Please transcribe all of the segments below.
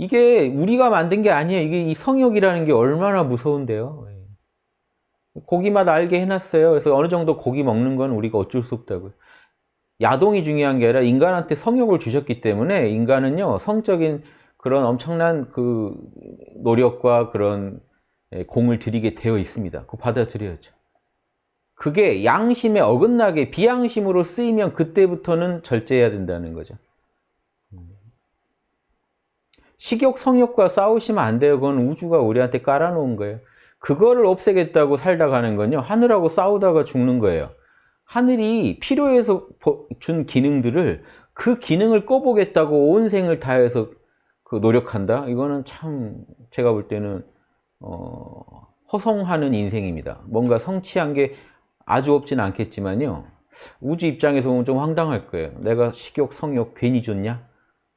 이게 우리가 만든 게 아니에요. 이게 이 성욕이라는 게 얼마나 무서운데요. 예. 고기 맛 알게 해놨어요. 그래서 어느 정도 고기 먹는 건 우리가 어쩔 수 없다고요. 야동이 중요한 게 아니라 인간한테 성욕을 주셨기 때문에 인간은요 성적인 그런 엄청난 그 노력과 그런 예, 공을 들이게 되어 있습니다. 그거 받아들여야죠. 그게 양심에 어긋나게 비양심으로 쓰이면 그때부터는 절제해야 된다는 거죠. 식욕, 성욕과 싸우시면 안 돼요. 그건 우주가 우리한테 깔아놓은 거예요. 그거를 없애겠다고 살다 가는 건요. 하늘하고 싸우다가 죽는 거예요. 하늘이 필요해서 준 기능들을 그 기능을 꺼보겠다고 온 생을 다해서 그 노력한다? 이거는 참 제가 볼 때는 어, 허송하는 인생입니다. 뭔가 성취한 게 아주 없진 않겠지만요. 우주 입장에서 보면 좀 황당할 거예요. 내가 식욕, 성욕 괜히 줬냐?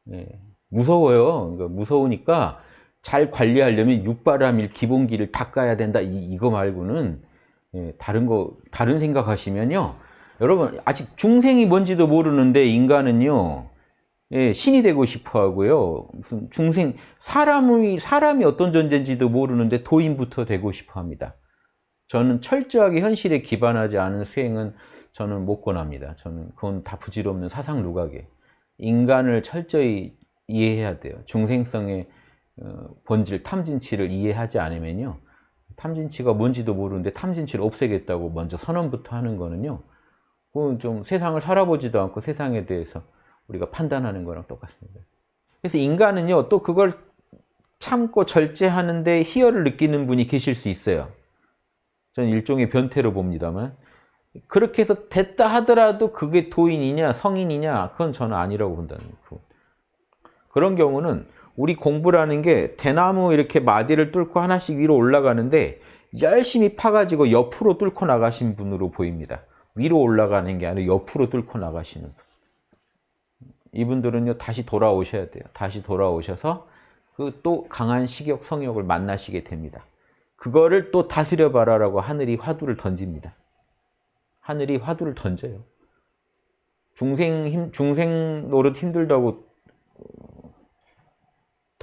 네. 무서워요. 그러니까 무서우니까 잘 관리하려면 육바람일 기본기를 닦아야 된다. 이, 거 말고는 예, 다른 거 다른 생각하시면요. 여러분 아직 중생이 뭔지도 모르는데 인간은요. 예, 신이 되고 싶어 하고요. 무슨 중생 사람이 사람이 어떤 존재인지도 모르는데 도인부터 되고 싶어 합니다. 저는 철저하게 현실에 기반하지 않은 수행은 저는 못 권합니다. 저는 그건 다 부질없는 사상 누각에 인간을 철저히 이해해야 돼요. 중생성의 어, 본질, 탐진치를 이해하지 않으면요. 탐진치가 뭔지도 모르는데 탐진치를 없애겠다고 먼저 선언부터 하는 거는요. 그건 좀 세상을 살아보지도 않고 세상에 대해서 우리가 판단하는 거랑 똑같습니다. 그래서 인간은요. 또 그걸 참고 절제하는데 희열을 느끼는 분이 계실 수 있어요. 저는 일종의 변태로 봅니다만 그렇게 해서 됐다 하더라도 그게 도인이냐 성인이냐 그건 저는 아니라고 본다는 거고 그런 경우는 우리 공부라는 게 대나무 이렇게 마디를 뚫고 하나씩 위로 올라가는데 열심히 파가지고 옆으로 뚫고 나가신 분으로 보입니다. 위로 올라가는 게 아니라 옆으로 뚫고 나가시는 분. 이분들은요 다시 돌아오셔야 돼요. 다시 돌아오셔서 그 또 강한 식욕, 성욕을 만나시게 됩니다. 그거를 또 다스려 봐라 라고 하늘이 화두를 던집니다. 하늘이 화두를 던져요. 중생 힘, 중생 노릇 힘들다고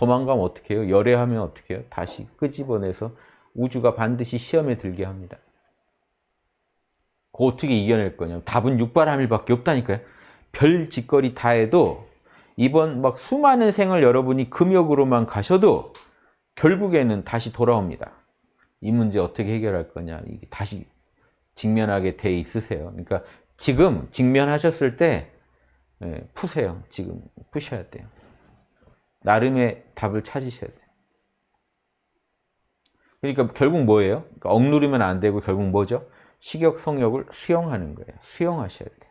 도망가면 어떻게 해요? 열애하면 어떻게 해요? 다시 끄집어내서 우주가 반드시 시험에 들게 합니다. 그 어떻게 이겨낼 거냐? 답은 육바람일밖에 없다니까요. 별 짓거리 다 해도 이번 막 수많은 생을 여러분이 금욕으로만 가셔도 결국에는 다시 돌아옵니다. 이 문제 어떻게 해결할 거냐? 이게 다시 직면하게 돼 있으세요. 그러니까 지금 직면하셨을 때 예, 푸세요. 지금 푸셔야 돼요. 나름의 답을 찾으셔야 돼요. 그러니까 결국 뭐예요? 그러니까 억누르면 안 되고 결국 뭐죠? 식욕, 성욕을 수용하는 거예요. 수용하셔야 돼요.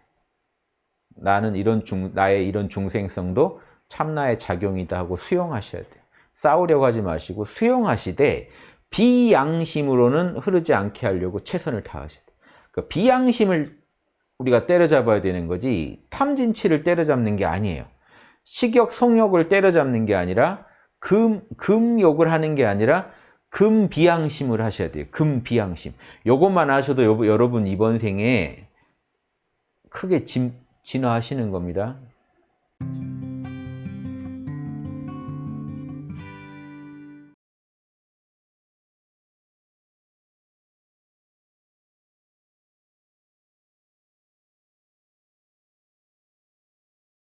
나는 이런 중, 나의 이런 중생성도 참나의 작용이다 하고 수용하셔야 돼요. 싸우려고 하지 마시고 수용하시되 비양심으로는 흐르지 않게 하려고 최선을 다하셔야 돼요. 그러니까 비양심을 우리가 때려잡아야 되는 거지 탐진치를 때려잡는 게 아니에요. 식욕, 성욕을 때려잡는 게 아니라 금, 금욕을 하는 게 아니라 금비양심을 하셔야 돼요. 금비양심. 요것만 하셔도 여러분 이번 생에 크게 진, 진화하시는 겁니다.